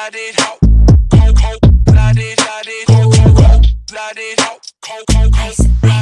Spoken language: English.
blooded, hot, cold, cold blooded, blooded, cold, cold, cold blooded, hot, cold, cold, cold.